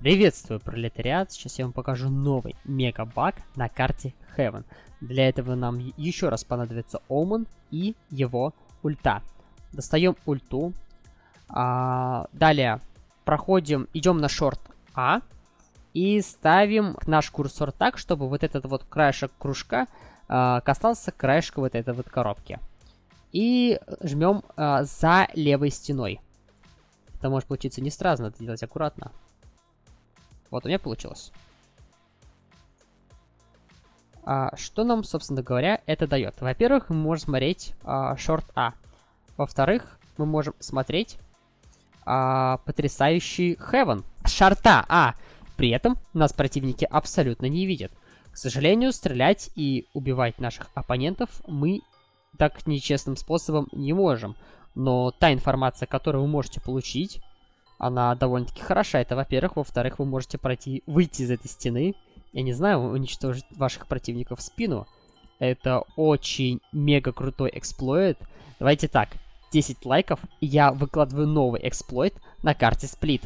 Приветствую, пролетариат! Сейчас я вам покажу новый мега-баг на карте Heaven. Для этого нам еще раз понадобится Omen и его ульта. Достаем ульту. А, далее проходим, идем на шорт А. И ставим наш курсор так, чтобы вот этот вот краешек кружка а, касался краешка вот этой вот коробки. И жмем а, за левой стеной. Это может получиться не сразу, надо делать аккуратно. Вот у меня получилось. А, что нам, собственно говоря, это дает? Во-первых, мы можем смотреть а, шорт А. Во-вторых, мы можем смотреть а, потрясающий Heaven. Шарта А. При этом нас противники абсолютно не видят. К сожалению, стрелять и убивать наших оппонентов мы так нечестным способом не можем. Но та информация, которую вы можете получить, она довольно-таки хороша. Это, во-первых. Во-вторых, вы можете пройти, выйти из этой стены, я не знаю, уничтожить ваших противников в спину. Это очень мега крутой эксплойт. Давайте так, 10 лайков, и я выкладываю новый эксплойт на карте Сплит.